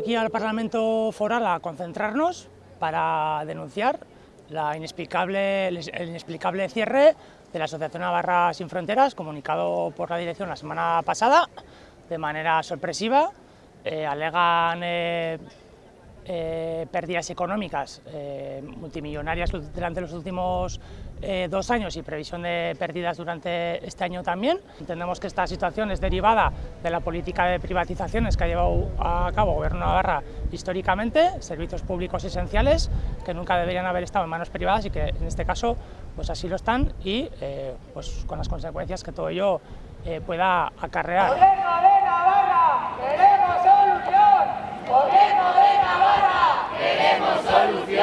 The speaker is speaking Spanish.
al Parlamento Foral a concentrarnos para denunciar la inexplicable, el inexplicable cierre de la Asociación Navarra Sin Fronteras, comunicado por la dirección la semana pasada de manera sorpresiva. Eh, alegan eh, eh, pérdidas económicas eh, multimillonarias durante los últimos eh, dos años y previsión de pérdidas durante este año también. Entendemos que esta situación es derivada de la política de privatizaciones que ha llevado a cabo el Gobierno de Navarra históricamente, servicios públicos esenciales que nunca deberían haber estado en manos privadas y que en este caso pues así lo están y pues con las consecuencias que todo ello pueda acarrear. olhos e